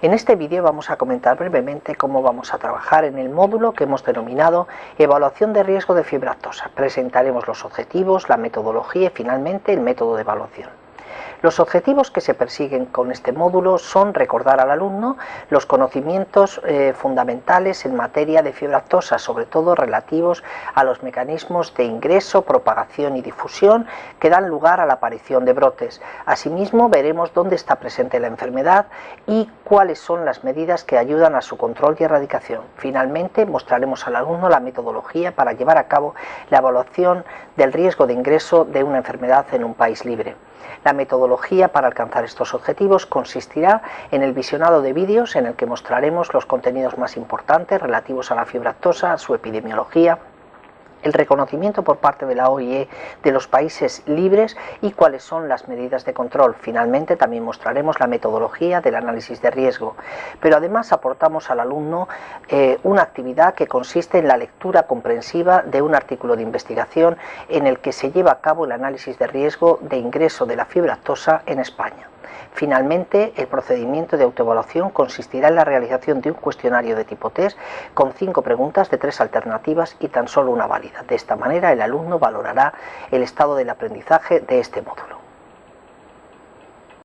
En este vídeo vamos a comentar brevemente cómo vamos a trabajar en el módulo que hemos denominado Evaluación de riesgo de fibra aftosa. Presentaremos los objetivos, la metodología y finalmente el método de evaluación. Los objetivos que se persiguen con este módulo son recordar al alumno los conocimientos eh, fundamentales en materia de fibra aftosa, sobre todo relativos a los mecanismos de ingreso, propagación y difusión que dan lugar a la aparición de brotes. Asimismo, veremos dónde está presente la enfermedad y cuáles son las medidas que ayudan a su control y erradicación. Finalmente, mostraremos al alumno la metodología para llevar a cabo la evaluación del riesgo de ingreso de una enfermedad en un país libre. La metodología para alcanzar estos objetivos consistirá en el visionado de vídeos en el que mostraremos los contenidos más importantes relativos a la fibra aftosa, su epidemiología, el reconocimiento por parte de la OIE de los países libres y cuáles son las medidas de control. Finalmente también mostraremos la metodología del análisis de riesgo, pero además aportamos al alumno eh, una actividad que consiste en la lectura comprensiva de un artículo de investigación en el que se lleva a cabo el análisis de riesgo de ingreso de la fibra actosa en España. Finalmente, el procedimiento de autoevaluación consistirá en la realización de un cuestionario de tipo test con cinco preguntas de tres alternativas y tan solo una válida. De esta manera, el alumno valorará el estado del aprendizaje de este módulo.